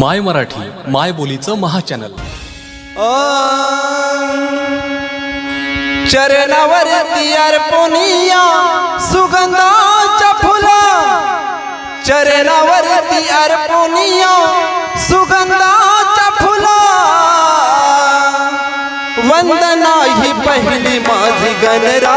माय मराठी माय बोलीचं महाचॅनल. चरणावरती पोनिया सुगंधाच्या फुला. चरणावरती पोनिया सुगंधाच्या फुला. वंदना ही पहिली माझी गणरा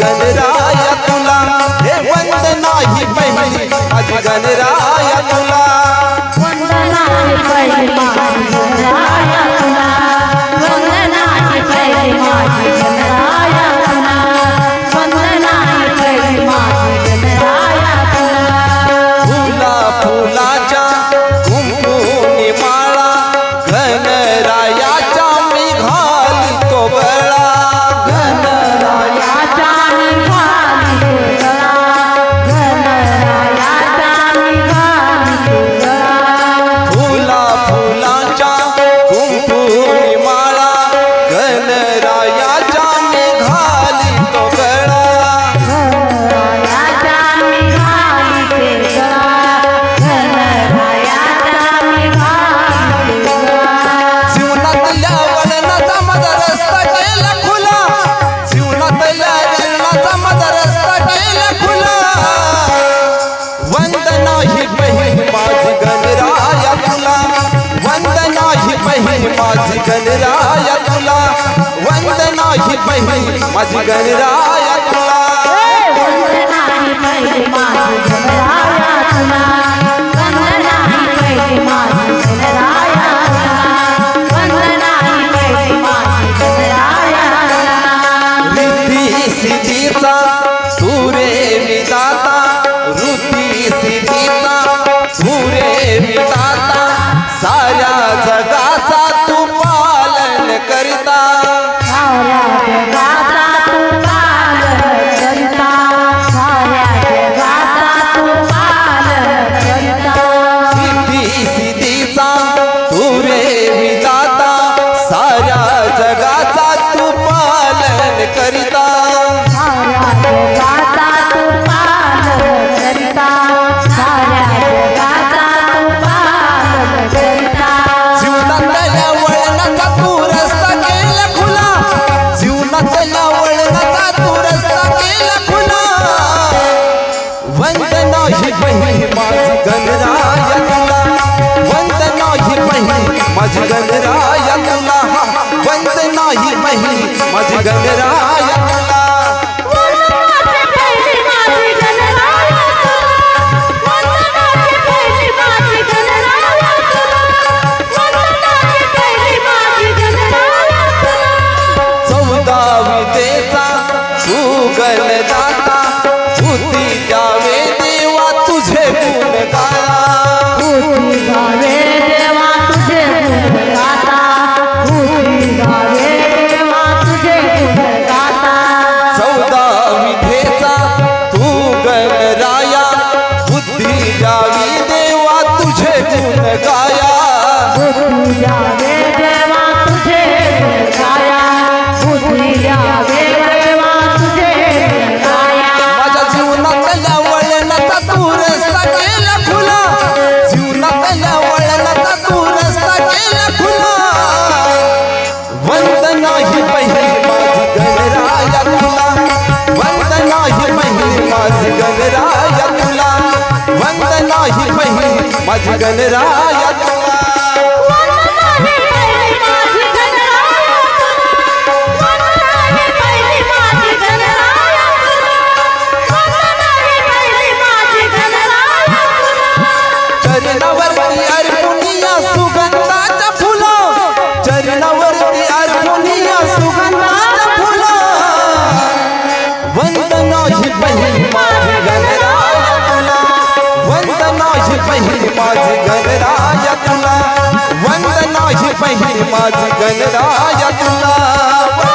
गणराया तुला. हे वंदना ही पहिली. अति गणराया तुला. गणरायाच्या मेघा नाही बहीण माझी बहीण माझी गणरायातला. Well, ही माझी गणरायात नाही पहिली माझी गणराया तुला वंदना ही पहिली माझी गणराया तुला